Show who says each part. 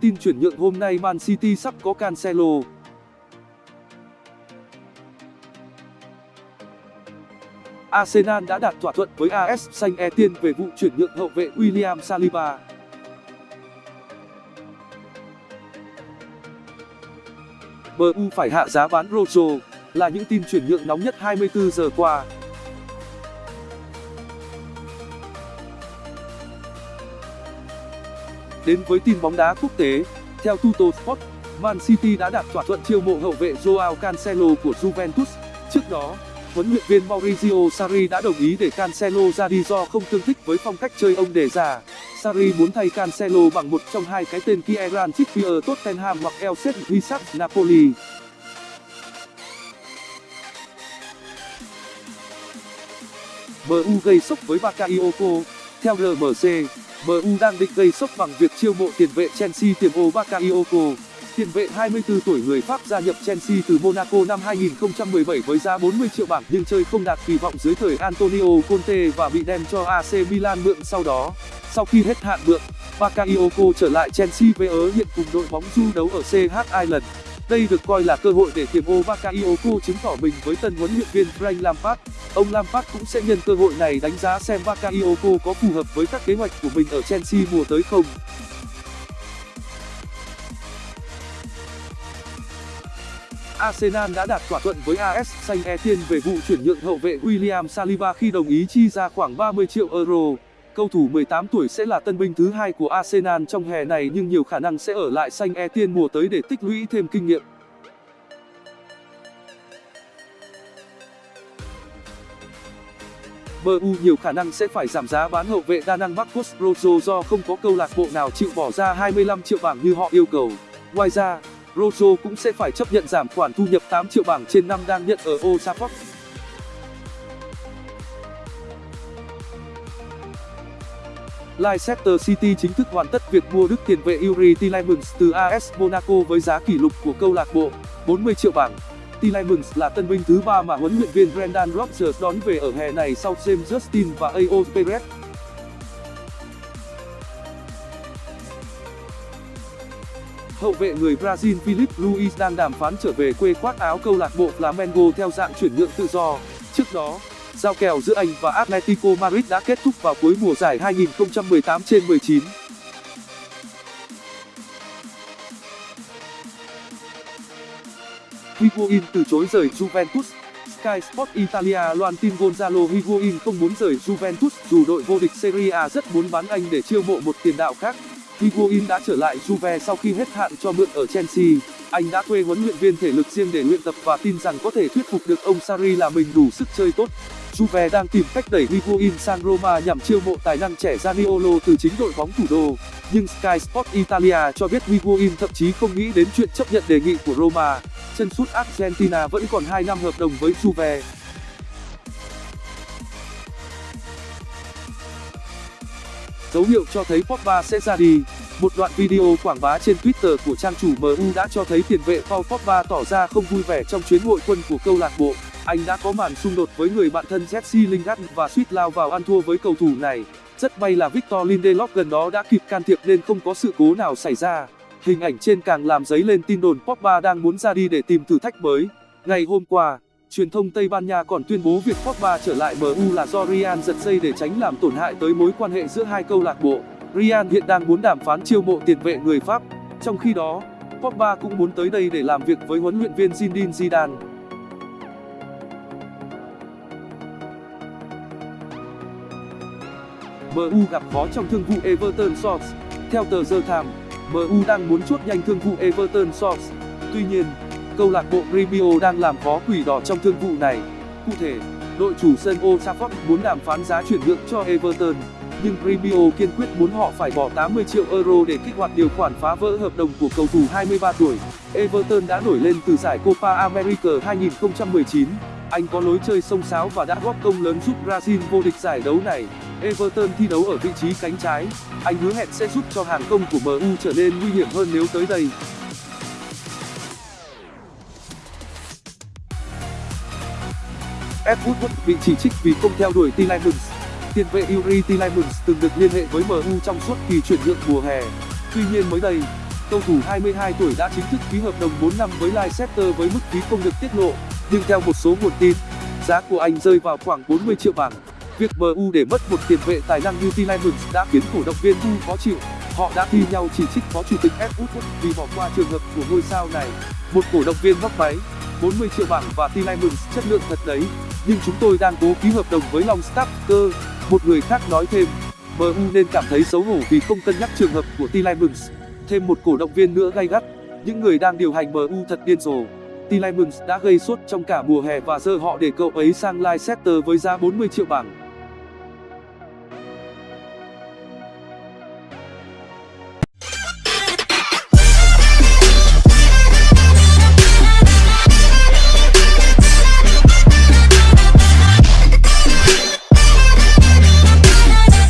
Speaker 1: Tin chuyển nhượng hôm nay Man City sắp có Cancelo. Arsenal đã đạt thỏa thuận với AS Saint Etienne về vụ chuyển nhượng hậu vệ William Saliba. MU phải hạ giá bán Rojo, là những tin chuyển nhượng nóng nhất 24 giờ qua. Đến với tin bóng đá quốc tế, theo Tuttosport, Man City đã đạt thỏa thuận chiêu mộ hậu vệ Joao Cancelo của Juventus. Trước đó, huấn luyện viên Maurizio Sarri đã đồng ý để Cancelo ra đi do không tương thích với phong cách chơi ông đề ra. Sarri muốn thay Cancelo bằng một trong hai cái tên Kieran Trippier Tottenham hoặc El Isak Napoli. MU gây sốc với Bakayoko theo RMC, MU đang định gây sốc bằng việc chiêu mộ tiền vệ Chelsea Thiemo Bakayoko. Tiền vệ 24 tuổi người Pháp gia nhập Chelsea từ Monaco năm 2017 với giá 40 triệu bảng nhưng chơi không đạt kỳ vọng dưới thời Antonio Conte và bị đem cho AC Milan mượn sau đó. Sau khi hết hạn mượn, Bakayoko trở lại Chelsea với ớ hiện cùng đội bóng du đấu ở CH Island. Đây được coi là cơ hội để Thiemo Bakayoko chứng tỏ mình với tân huấn luyện viên Frank Lampard. Ông Lampard cũng sẽ nhân cơ hội này đánh giá xem Bakayoko có phù hợp với các kế hoạch của mình ở Chelsea mùa tới không. Arsenal đã đạt thỏa thuận với AS Saint Etienne về vụ chuyển nhượng hậu vệ William Saliba khi đồng ý chi ra khoảng 30 triệu euro. Cầu thủ 18 tuổi sẽ là tân binh thứ hai của Arsenal trong hè này nhưng nhiều khả năng sẽ ở lại xanh e tiên mùa tới để tích lũy thêm kinh nghiệm. MU nhiều khả năng sẽ phải giảm giá bán hậu vệ đa năng Marcos Rojo do không có câu lạc bộ nào chịu bỏ ra 25 triệu bảng như họ yêu cầu. Ngoài ra, Rojo cũng sẽ phải chấp nhận giảm khoản thu nhập 8 triệu bảng trên năm đang nhận ở Old Trafford. Leicester City chính thức hoàn tất việc mua đức tiền vệ Yuri Tielemans từ AS Monaco với giá kỷ lục của câu lạc bộ 40 triệu bảng. Tielemans là tân binh thứ ba mà huấn luyện viên Brendan Rodgers đón về ở hè này sau James Justin và Ao Perez. Hậu vệ người Brazil Philip Luis đang đàm phán trở về quê khoác áo câu lạc bộ Flamengo theo dạng chuyển nhượng tự do. Trước đó, giao kèo giữa Anh và Atletico Madrid đã kết thúc vào cuối mùa giải 2018/19. Higuain từ chối rời Juventus Sky Sport Italia loan tin Gonzalo Higuain không muốn rời Juventus dù đội vô địch Serie A rất muốn bán anh để chiêu mộ một tiền đạo khác. Higuain đã trở lại Juve sau khi hết hạn cho mượn ở Chelsea. Anh đã thuê huấn luyện viên thể lực riêng để luyện tập và tin rằng có thể thuyết phục được ông Sarri là mình đủ sức chơi tốt. Juve đang tìm cách đẩy Higuain sang Roma nhằm chiêu mộ tài năng trẻ Zaniolo từ chính đội bóng thủ đô. Nhưng Sky Sport Italia cho biết Higuain thậm chí không nghĩ đến chuyện chấp nhận đề nghị của Roma. Chân sút Argentina vẫn còn 2 năm hợp đồng với Juve. Dấu hiệu cho thấy Pogba sẽ ra đi. Một đoạn video quảng bá trên Twitter của trang chủ MU đã cho thấy tiền vệ Paul Pogba tỏ ra không vui vẻ trong chuyến hội quân của câu lạc bộ. Anh đã có màn xung đột với người bạn thân Jesse Lingard và suýt lao vào ăn thua với cầu thủ này. Rất may là Victor Lindelof gần đó đã kịp can thiệp nên không có sự cố nào xảy ra. Hình ảnh trên càng làm dấy lên tin đồn Pogba đang muốn ra đi để tìm thử thách mới. Ngày hôm qua, truyền thông Tây Ban Nha còn tuyên bố việc Pogba trở lại MU là do Real giật dây để tránh làm tổn hại tới mối quan hệ giữa hai câu lạc bộ. Real hiện đang muốn đàm phán chiêu mộ tiền vệ người Pháp. Trong khi đó, Pogba cũng muốn tới đây để làm việc với huấn luyện viên Zinedine Zidane. MU gặp khó trong thương vụ Everton Source. Theo tờ The Times, MU đang muốn chốt nhanh thương vụ Everton Source. Tuy nhiên, câu lạc bộ Gremio đang làm khó quỷ đỏ trong thương vụ này. Cụ thể, đội chủ sân Old Trafford muốn đàm phán giá chuyển nhượng cho Everton, nhưng Gremio kiên quyết muốn họ phải bỏ 80 triệu euro để kích hoạt điều khoản phá vỡ hợp đồng của cầu thủ 23 tuổi. Everton đã nổi lên từ giải Copa America 2019. Anh có lối chơi sông sáo và đã góp công lớn giúp Brazil vô địch giải đấu này. Everton thi đấu ở vị trí cánh trái. Anh hứa hẹn sẽ giúp cho hàng công của MU trở nên nguy hiểm hơn nếu tới đây. Ed Woodward bị chỉ trích vì không theo đuổi Tillemans. tiền vệ Yuri Tillemans từng được liên hệ với MU trong suốt kỳ chuyển nhượng mùa hè. Tuy nhiên mới đây, cầu thủ 22 tuổi đã chính thức ký hợp đồng 4 năm với Leicester với mức phí không được tiết lộ, nhưng theo một số nguồn tin, giá của anh rơi vào khoảng 40 triệu bảng. Việc MU để mất một tiền vệ tài năng như Tielemans đã khiến cổ động viên MU khó chịu. Họ đã thi nhau chỉ trích phó chủ tịch Ed Woodward vì bỏ qua trường hợp của ngôi sao này. Một cổ động viên móc máy, 40 triệu bảng và Tielemans chất lượng thật đấy, nhưng chúng tôi đang cố ký hợp đồng với Longstaff cơ. Một người khác nói thêm, MU nên cảm thấy xấu hổ vì không cân nhắc trường hợp của Tillemans. Thêm một cổ động viên nữa gay gắt, những người đang điều hành MU thật điên rồ. Tillemans đã gây sốt trong cả mùa hè và giờ họ để cậu ấy sang Leicester với giá 40 triệu bảng.